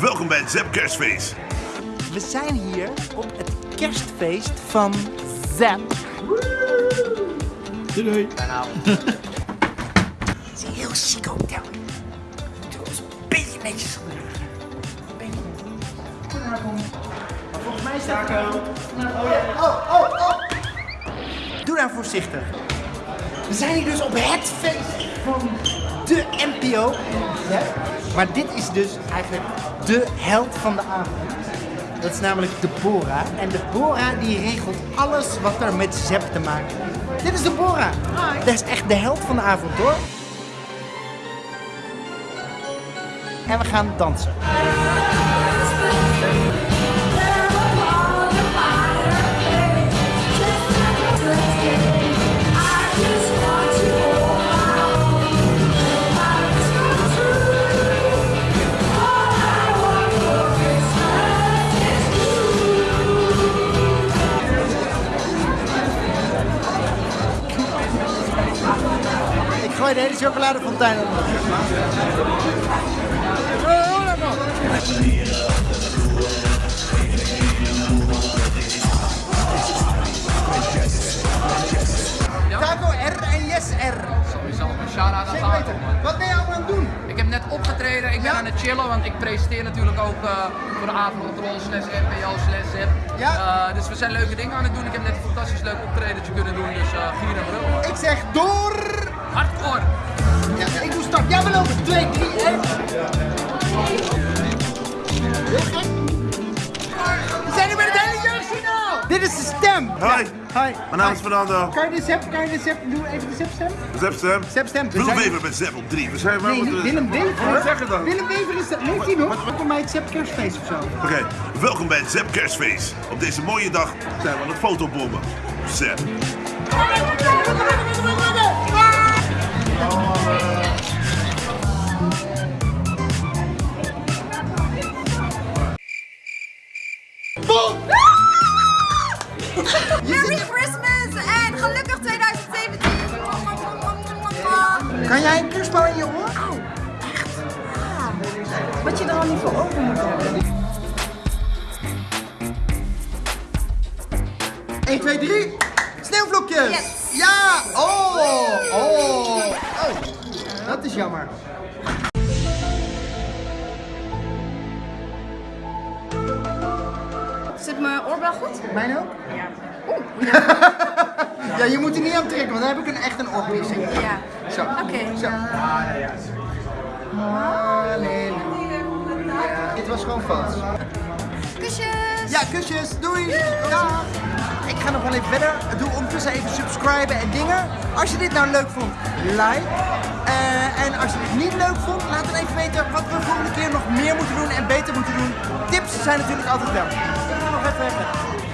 welkom bij het Zep Kerstfeest. We zijn hier op het kerstfeest van Zap. Doei. Het is een heel chic hotel. Doe ons een beetje netjes. Een beetje. Goedenavond. Maar Volgens mij staat er... Oh ja. Oh, oh, oh. Doe nou voorzichtig. We zijn hier dus op het feest van de NPO. Ja? Maar dit is dus eigenlijk de held van de avond. Dat is namelijk Deborah. En Deborah die regelt alles wat er met Zep te maken heeft. Dit is Deborah. Dat is echt de held van de avond hoor. En we gaan dansen. Gooi de hele chocoladefontein man. Taco R en Yes R. Sowieso, shout-out aan. Wat ben je allemaal aan het doen? opgetreden. Ik ben aan het chillen, want ik presenteer natuurlijk ook eh, voor de avondrol slash NPO slash. Ja. Eh, dus we zijn leuke dingen aan het doen. Ik heb net een fantastisch leuk optredentje kunnen doen, dus eh, uh, gier en. Ik zeg door! Hardcore! Ja, ik doe start. Jij wil over 2, 3, 1. Stem. Hoi. Hi. Mijn naam is Fernando. Kan je de zep, kan je de zep, doe even de zepstem? Zep Stem. Zepstem. We Willem zijn- Wever met Zep op 3. We zijn waar Nee, niet Willem Wever. Wat zeg je dan? Willem Wever is dat. Leeft hij nog? Welkom bij het Zep Kerstfeest of zo. Oké, welkom bij het Zep Kerstfeest. Op deze mooie dag zijn we aan het fotobommen. Zep. Jij een kerstbal in je oor? Wat je er al niet voor open moet hebben. 1, 2, 3. Sneeuwvlokjes. Yes. Ja. Oh. Oh. Oh. Dat is jammer. Zit mijn oorbel goed? Mijn ook? Ja, je moet er niet aan trekken, want dan heb ik een, echt een oorpiercing. Ja. Zo. Oké. Zo. Halleluja. Dit was gewoon vals. Kusjes. Ja, kusjes. Doei. Dag. Ik ga nog wel even verder. Doe ondertussen even subscriben en dingen. Als je dit nou leuk vond, like. Eh, en als je dit niet leuk vond, laat dan even weten wat we volgende keer nog meer moeten doen en beter moeten doen. Tips zijn natuurlijk altijd wel. Ik ga nog even verder.